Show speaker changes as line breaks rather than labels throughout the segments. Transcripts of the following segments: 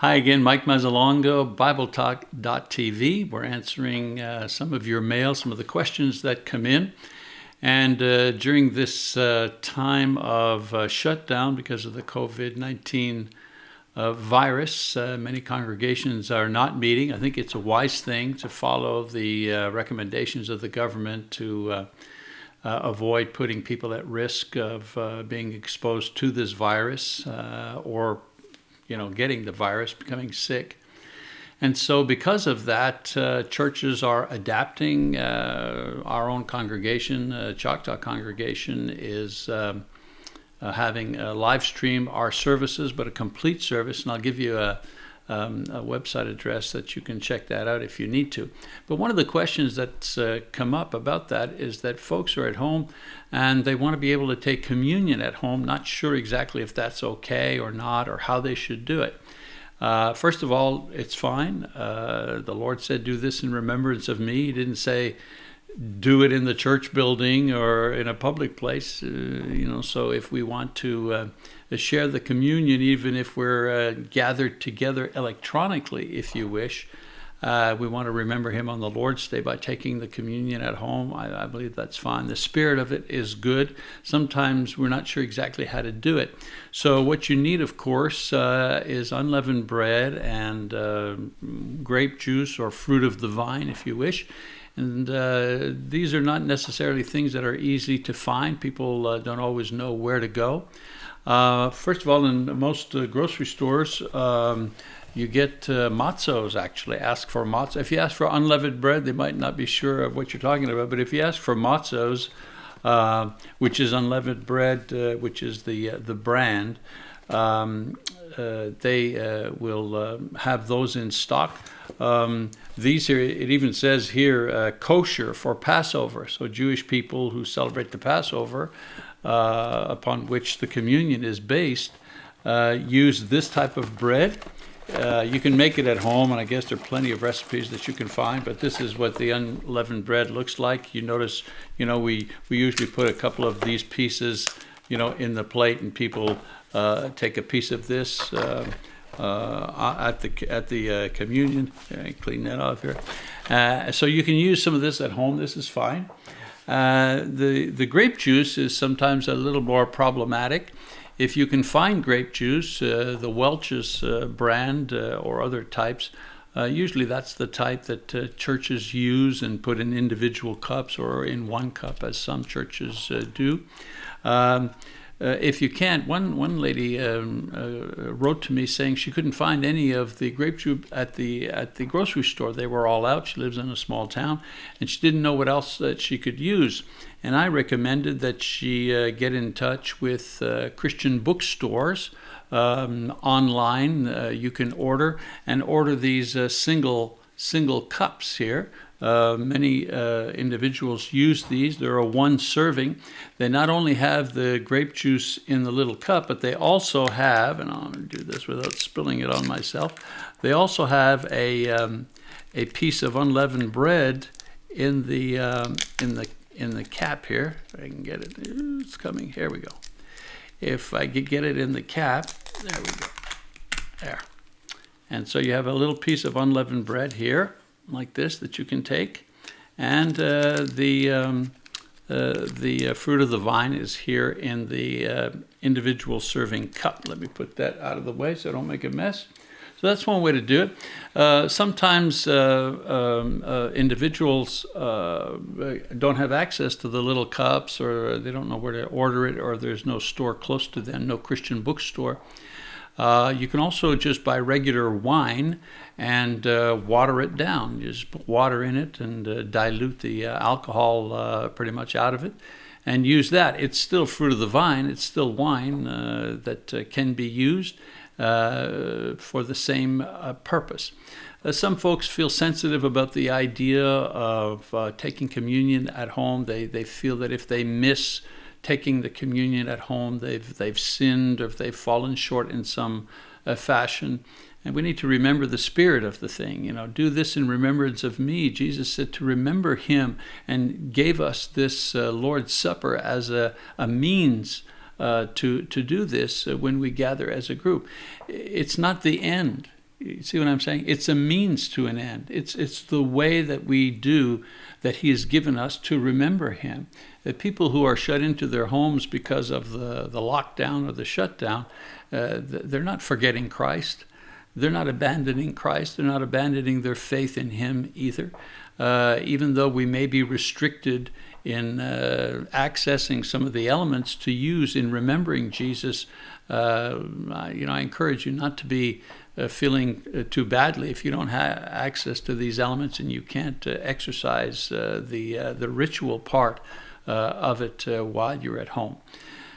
Hi again, Mike Mazzalongo, BibleTalk.tv. We're answering uh, some of your mail, some of the questions that come in. And uh, during this uh, time of uh, shutdown because of the COVID 19 uh, virus, uh, many congregations are not meeting. I think it's a wise thing to follow the recommendations of the government to. avoid putting people at risk of being exposed to this virus or you know, getting the virus, becoming sick. And so, because of that, uh, churches are adapting. Uh, our own congregation, uh, Choctaw congregation, is um, uh, having a live stream our services, but a complete service. And I'll give you a, um, a website address that you can check that out if you need to. But one of the questions that's uh, come up about that is that folks are at home and they want to be able to take communion at home, not sure exactly if that's okay or not or how they should do it. Uh, first of all, it's fine. Uh, the Lord said, Do this in remembrance of me. He didn't say, do it in the church building or in a public place. Uh, you know, so if we want to uh, share the communion, even if we're uh, gathered together electronically, if you wish. Uh, we want to remember him on the Lord's Day by taking the communion at home. I, I, believe that's fine. The spirit of it is good. Sometimes we're not sure exactly how to do it. So, what you need, of course, uh, is unleavened bread and uh, grape juice or fruit of the vine, if you wish. And uh, these are not necessarily things that are easy to find. People uh, don't always know where to go. Uh, first of all, in most uh, grocery stores, um, you get uh, matzos actually. Ask for matzos. If you ask for unleavened bread, they might not be sure of what you're talking about. But if you ask for matzos, uh, which is unleavened bread, uh, which is the the brand, um, they will have those in stock. Um, these here, it even says here, kosher for Passover. So Jewish people who celebrate the Passover uh, upon which the communion is based uh, use this type of bread. Uh, you can make it at home, and I guess there are plenty of recipes that you can find. But this is what the unleavened bread looks like. You notice, you know, we we usually put a couple of these pieces, you know, in the plate, and people uh, take a piece of this. Uh, uh, at the at the uh, communion. clean that off here. Uh, so you can use some of this at home. This is fine. Uh, the, the grape juice is sometimes a little more problematic. If you can find grape juice, uh, the Welch's brand or other types, usually that's the type that churches use and put in individual cups or in one cup, as some churches do. Um, uh, if you can't, one one lady um, uh, wrote to me saying she couldn't find any of the grape juice at the at the grocery store. They were all out. She lives in a small town, and she didn't know what else that she could use. And I recommended that she uh, get in touch with uh, Christian bookstores um, online. Uh, you can order and order these uh, single single cups here. Uh, many uh, individuals use these. They're a one serving. They not only have the grape juice in the little cup, but they also have, and I'm going to do this without spilling it on myself, they also have a, um, a piece of unleavened bread in the, um, in, the, in the cap here. I can get it. It's coming. Here we go. If I could get it in the cap, there we go. There. And so you have a little piece of unleavened bread here like this that you can take. And uh, the, um, uh, the uh, fruit of the vine is here in the uh, individual serving cup. Let me put that out of the way so I don't make a mess. So that's one way to do it. Uh, sometimes um, individuals don't have access to the little cups or they don't know where to order it or there's no store close to them, no Christian bookstore. Uh, you can also just buy regular wine and uh, water it down. You just put water in it and uh, dilute the uh, alcohol uh, pretty much out of it and use that. It's still fruit of the vine, it's still wine uh, that can be used for the same purpose. some folks feel sensitive about the idea of taking communion at home. They, they feel that if they miss taking the communion at home, they've, they've sinned or they've fallen short in some uh, fashion. And we need to remember the spirit of the thing. You know, do this in remembrance of me. Jesus said to remember him and gave us this uh, Lord's Supper as a, a means uh, to, to do this uh, when we gather as a group. It's not the end. You see what I'm saying? It's a means to an end. It's it's the way that we do that He has given us to remember Him. That people who are shut into their homes because of the the lockdown or the shutdown, uh, they're not forgetting Christ. They're not abandoning Christ. They're not abandoning their faith in Him either. Uh, even though we may be restricted in uh, accessing some of the elements to use in remembering Jesus, uh, you know, I encourage you not to be uh, feeling uh, too badly if you don't have access to these elements and you can't uh, exercise the the ritual part of it while you're at home.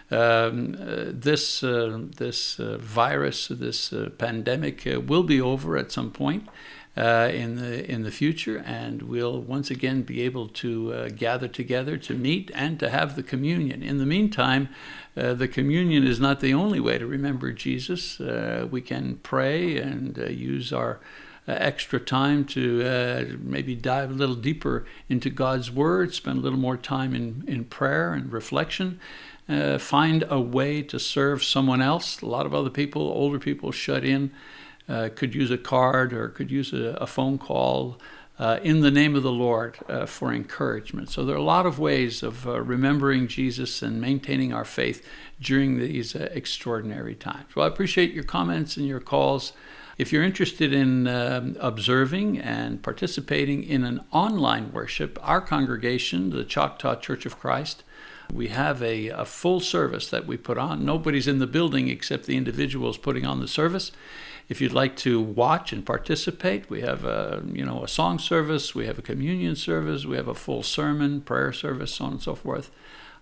Um, uh, this uh, this uh, virus, this pandemic, will be over at some point, uh, in the in the future, and we'll once again be able to uh, gather together to meet and to have the communion. In the meantime, uh, the communion is not the only way to remember Jesus. Uh, we can pray and uh, use our uh, extra time to maybe dive a little deeper into God's Word, spend a little more time in, in prayer and reflection. find a way to serve someone else. A lot of other people, older people, shut in uh, could use a card or could use a, a phone call uh, in the name of the Lord uh, for encouragement. So there are a lot of ways of uh, remembering Jesus and maintaining our faith during these uh, extraordinary times. Well, I appreciate your comments and your calls. If you're interested in um, observing and participating in an online worship, our congregation, the Choctaw Church of Christ, we have a, a, full service that we put on. Nobody's in the building except the individuals putting on the service. If you'd like to watch and participate, we have a you know a song service, we have a communion service, we have a full sermon, prayer service, so on and so forth.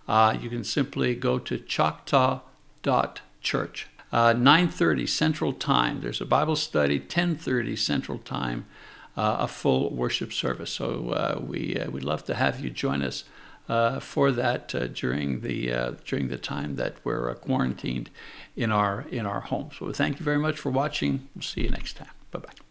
Uh, you can simply go to choctaw.church. Uh, 9:30 Central Time. There's a Bible study. 10:30 Central Time. Uh, a full worship service. So uh, we uh, we'd love to have you join us uh, for that uh, during the during the time that we're quarantined in our in our homes. So thank you very much for watching. We'll see you next time. Bye bye.